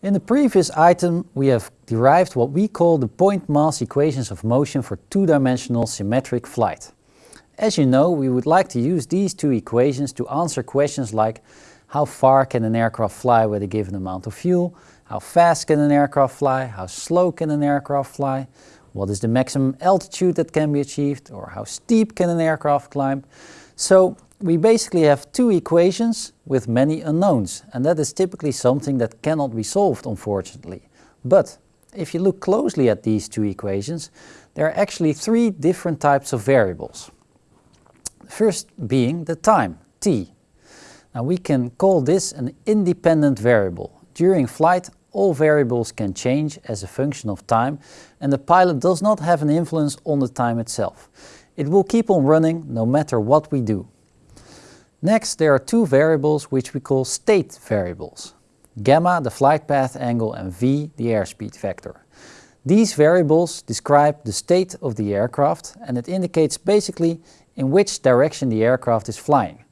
In the previous item we have derived what we call the point mass equations of motion for two-dimensional symmetric flight. As you know, we would like to use these two equations to answer questions like how far can an aircraft fly with a given amount of fuel, how fast can an aircraft fly, how slow can an aircraft fly, what is the maximum altitude that can be achieved, or how steep can an aircraft climb. So we basically have two equations with many unknowns and that is typically something that cannot be solved unfortunately. But if you look closely at these two equations, there are actually three different types of variables. First being the time, t. Now we can call this an independent variable. During flight all variables can change as a function of time and the pilot does not have an influence on the time itself. It will keep on running no matter what we do. Next, there are two variables which we call state variables. Gamma, the flight path angle, and v, the airspeed vector. These variables describe the state of the aircraft and it indicates basically in which direction the aircraft is flying.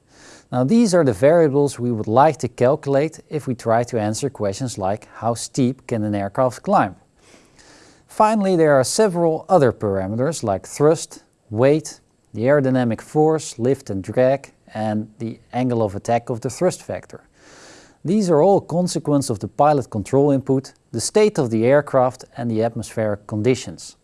Now these are the variables we would like to calculate if we try to answer questions like how steep can an aircraft climb. Finally, there are several other parameters like thrust, weight, the aerodynamic force, lift and drag, and the angle of attack of the thrust vector. These are all consequence of the pilot control input, the state of the aircraft and the atmospheric conditions.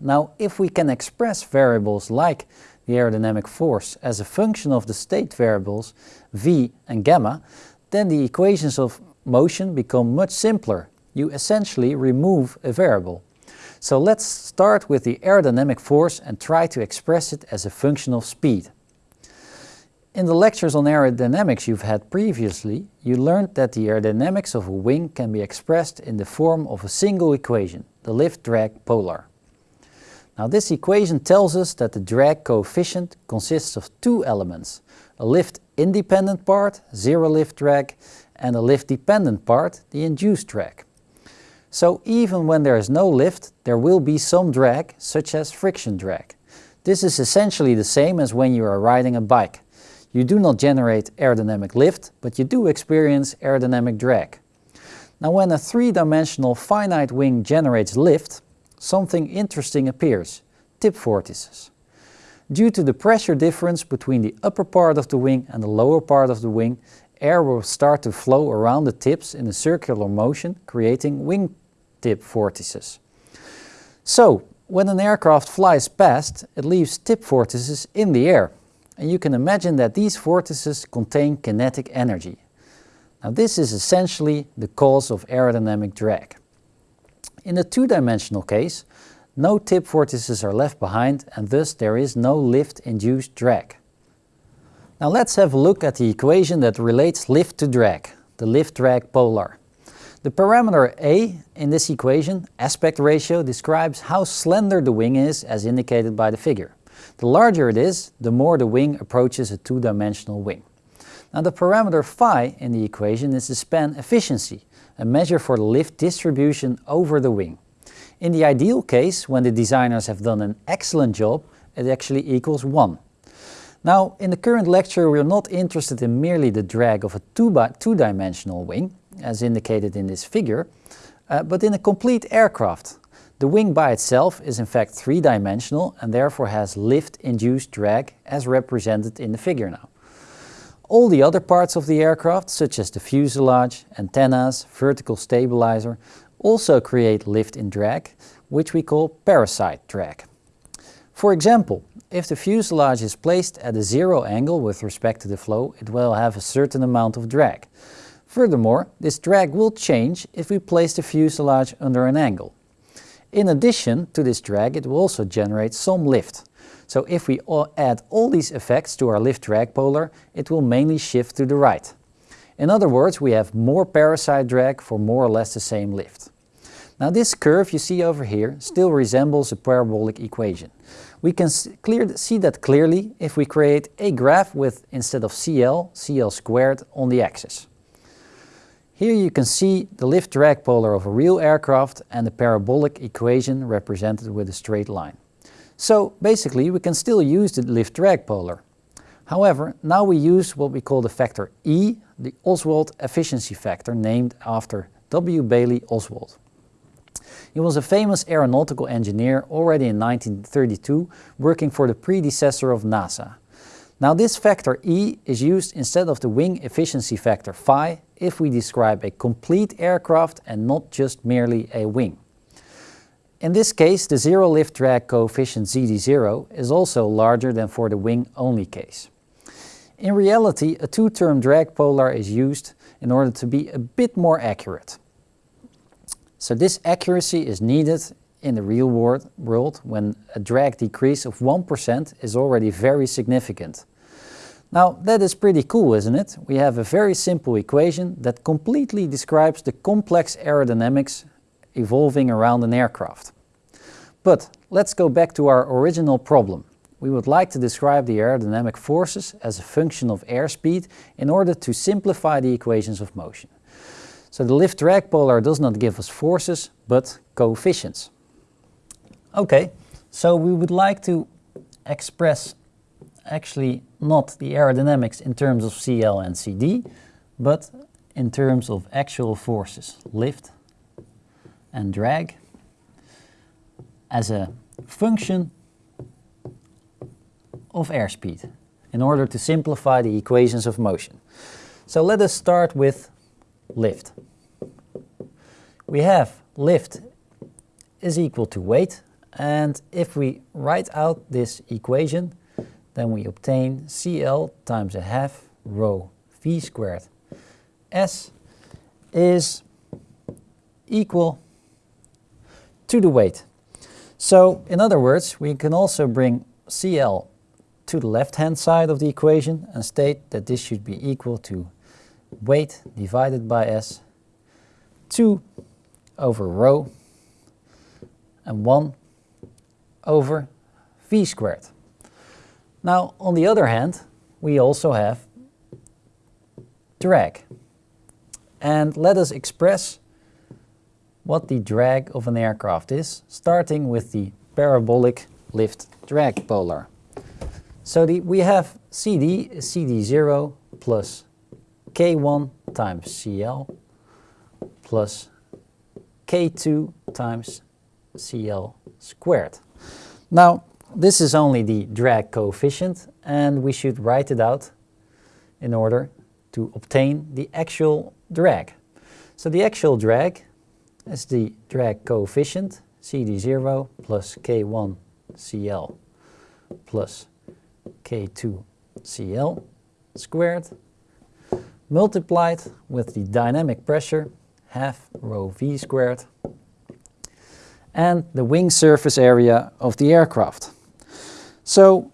Now if we can express variables like the aerodynamic force as a function of the state variables v and gamma, then the equations of motion become much simpler. You essentially remove a variable. So let's start with the aerodynamic force and try to express it as a function of speed. In the lectures on aerodynamics you've had previously, you learned that the aerodynamics of a wing can be expressed in the form of a single equation, the lift-drag polar. Now this equation tells us that the drag coefficient consists of two elements, a lift-independent part, zero lift drag, and a lift-dependent part, the induced drag. So even when there is no lift, there will be some drag, such as friction drag. This is essentially the same as when you are riding a bike. You do not generate aerodynamic lift, but you do experience aerodynamic drag. Now when a three-dimensional finite wing generates lift, something interesting appears, tip vortices. Due to the pressure difference between the upper part of the wing and the lower part of the wing, air will start to flow around the tips in a circular motion, creating wing tip vortices. So, when an aircraft flies past, it leaves tip vortices in the air. And you can imagine that these vortices contain kinetic energy. Now this is essentially the cause of aerodynamic drag. In the two-dimensional case, no tip vortices are left behind and thus there is no lift-induced drag. Now let's have a look at the equation that relates lift to drag, the lift-drag polar. The parameter a in this equation, aspect ratio, describes how slender the wing is as indicated by the figure. The larger it is, the more the wing approaches a two-dimensional wing. Now the parameter phi in the equation is the span efficiency, a measure for the lift distribution over the wing. In the ideal case, when the designers have done an excellent job, it actually equals 1. Now, in the current lecture we are not interested in merely the drag of a two-dimensional wing, as indicated in this figure, uh, but in a complete aircraft, the wing by itself is in fact three-dimensional and therefore has lift-induced drag as represented in the figure now. All the other parts of the aircraft, such as the fuselage, antennas, vertical stabilizer, also create lift in drag, which we call parasite drag. For example, if the fuselage is placed at a zero angle with respect to the flow, it will have a certain amount of drag. Furthermore, this drag will change if we place the fuselage under an angle. In addition to this drag, it will also generate some lift. So if we add all these effects to our lift-drag polar, it will mainly shift to the right. In other words, we have more parasite drag for more or less the same lift. Now this curve you see over here still resembles a parabolic equation. We can see that clearly if we create a graph with, instead of CL, CL squared on the axis. Here you can see the lift-drag polar of a real aircraft and the parabolic equation represented with a straight line. So basically we can still use the lift-drag polar. However, now we use what we call the factor E, the Oswald efficiency factor named after W. Bailey Oswald. He was a famous aeronautical engineer already in 1932, working for the predecessor of NASA. Now this factor E is used instead of the wing efficiency factor phi if we describe a complete aircraft and not just merely a wing. In this case, the zero lift drag coefficient CD0 is also larger than for the wing-only case. In reality, a two-term drag polar is used in order to be a bit more accurate. So this accuracy is needed in the real world when a drag decrease of 1% is already very significant. Now that is pretty cool, isn't it? We have a very simple equation that completely describes the complex aerodynamics evolving around an aircraft. But let's go back to our original problem. We would like to describe the aerodynamic forces as a function of airspeed in order to simplify the equations of motion. So the lift-drag polar does not give us forces, but coefficients. Okay, so we would like to express actually not the aerodynamics in terms of CL and CD, but in terms of actual forces, lift and drag, as a function of airspeed in order to simplify the equations of motion. So let us start with lift. We have lift is equal to weight and if we write out this equation then we obtain CL times a half rho V squared S is equal to the weight. So in other words, we can also bring CL to the left-hand side of the equation and state that this should be equal to weight divided by S 2 over rho and 1 over V squared. Now on the other hand, we also have drag. And let us express what the drag of an aircraft is, starting with the parabolic lift drag polar. So the, we have CD, CD0 plus K1 times CL plus K2 times CL squared. Now this is only the drag coefficient and we should write it out in order to obtain the actual drag. So the actual drag is the drag coefficient CD0 plus K1 CL plus K2 CL squared multiplied with the dynamic pressure half rho V squared and the wing surface area of the aircraft. So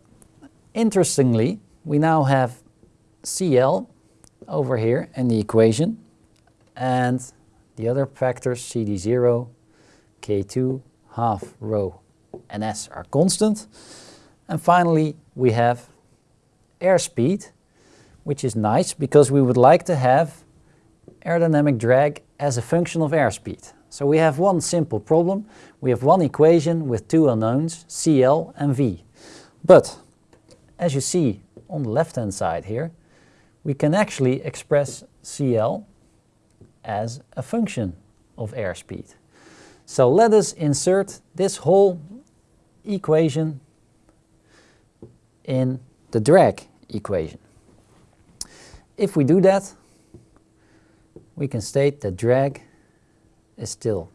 interestingly, we now have CL over here in the equation and the other factors CD0, K2, half rho and S are constant. And finally we have airspeed, which is nice because we would like to have aerodynamic drag as a function of airspeed. So we have one simple problem. We have one equation with two unknowns, CL and V. But as you see on the left hand side here, we can actually express CL as a function of airspeed. So let us insert this whole equation in the drag equation. If we do that, we can state that drag is still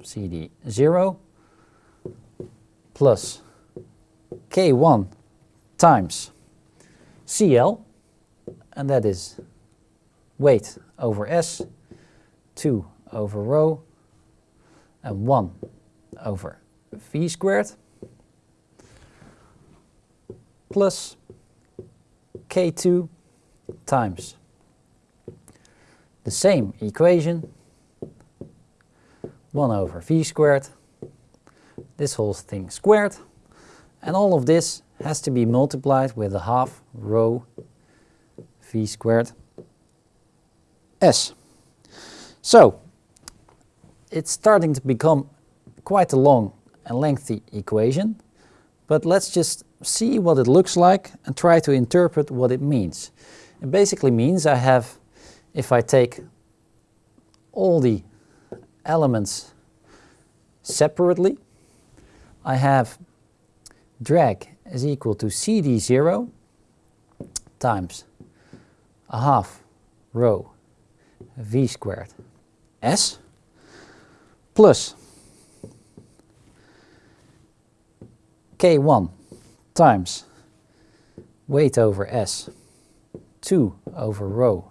CD0 plus K1 times CL, and that is weight over S, 2 over rho, and 1 over V squared, plus K2 times the same equation, 1 over V squared, this whole thing squared, and all of this has to be multiplied with a half rho v squared s. So it's starting to become quite a long and lengthy equation, but let's just see what it looks like and try to interpret what it means. It basically means I have, if I take all the elements separately. I have drag is equal to CD0 times a half rho v squared s plus k1 times weight over s 2 over rho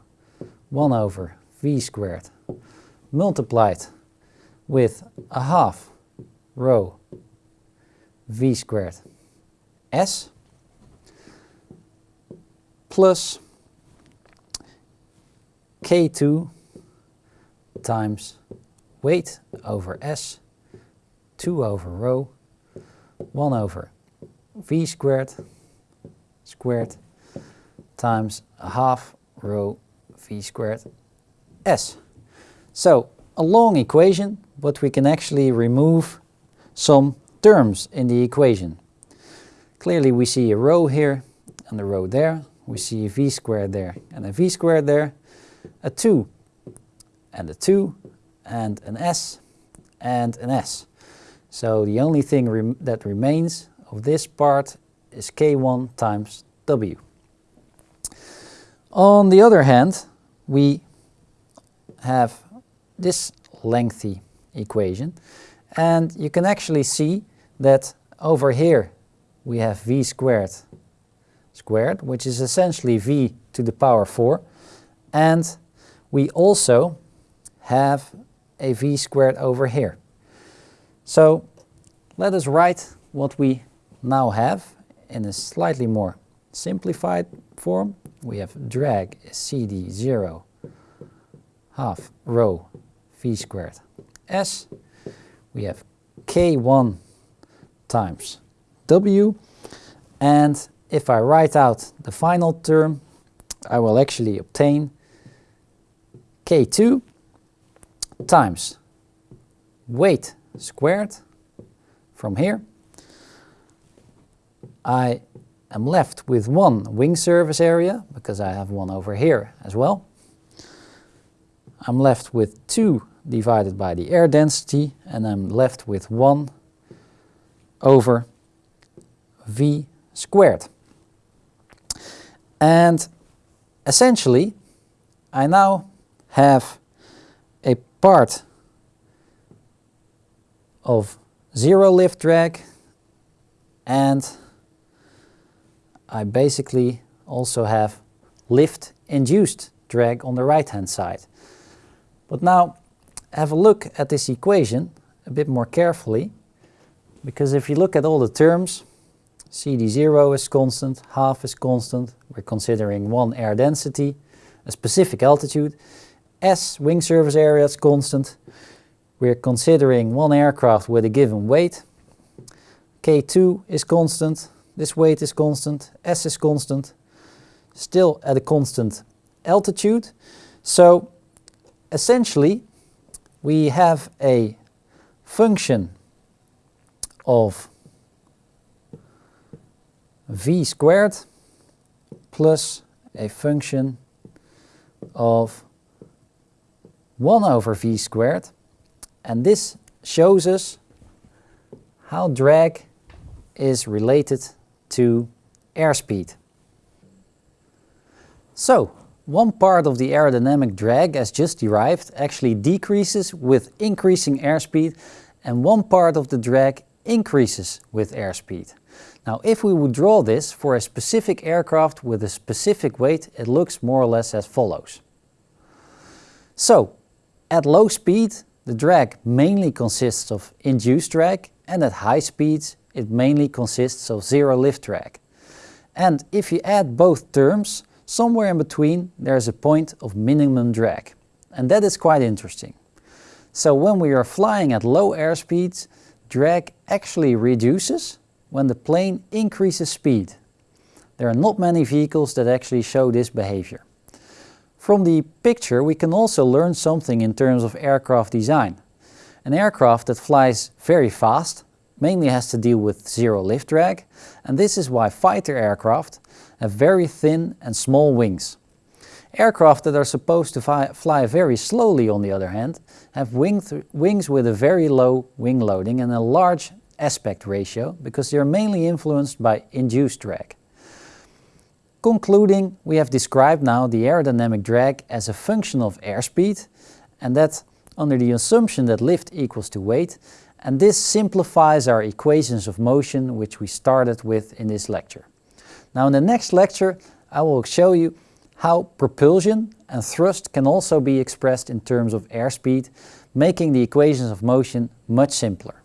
1 over v squared multiplied with a half rho v squared s plus k2 times weight over s 2 over rho 1 over v squared squared times a half rho v squared s. So a long equation, but we can actually remove some terms in the equation. Clearly we see a rho here and a rho there. We see a v squared there and a v squared there. A 2 and a 2 and an s and an s. So the only thing rem that remains of this part is k1 times w. On the other hand, we have this lengthy equation and you can actually see that over here we have v squared squared, which is essentially v to the power 4 and we also have a v squared over here. So let us write what we now have in a slightly more simplified form. We have drag CD 0 half rho v squared s. We have k1 times w and if I write out the final term I will actually obtain k2 times weight squared from here. I am left with one wing surface area because I have one over here as well. I'm left with 2 divided by the air density and I'm left with 1 over v squared. And essentially I now have a part of zero lift drag and I basically also have lift induced drag on the right hand side. But now have a look at this equation a bit more carefully because if you look at all the terms CD0 is constant, half is constant, we're considering one air density, a specific altitude, S wing surface area is constant, we're considering one aircraft with a given weight, K2 is constant, this weight is constant, S is constant, still at a constant altitude. So essentially we have a function of v squared plus a function of 1 over v squared and this shows us how drag is related to airspeed. So, one part of the aerodynamic drag as just derived actually decreases with increasing airspeed and one part of the drag increases with airspeed. Now if we would draw this for a specific aircraft with a specific weight it looks more or less as follows. So at low speed the drag mainly consists of induced drag and at high speeds it mainly consists of zero lift drag. And if you add both terms, somewhere in between there is a point of minimum drag. And that is quite interesting. So when we are flying at low airspeeds, drag actually reduces when the plane increases speed. There are not many vehicles that actually show this behavior. From the picture we can also learn something in terms of aircraft design. An aircraft that flies very fast mainly has to deal with zero lift drag and this is why fighter aircraft have very thin and small wings. Aircraft that are supposed to fly very slowly, on the other hand, have wing wings with a very low wing loading and a large aspect ratio because they are mainly influenced by induced drag. Concluding, we have described now the aerodynamic drag as a function of airspeed and that under the assumption that lift equals to weight and this simplifies our equations of motion which we started with in this lecture. Now in the next lecture I will show you how propulsion and thrust can also be expressed in terms of airspeed, making the equations of motion much simpler.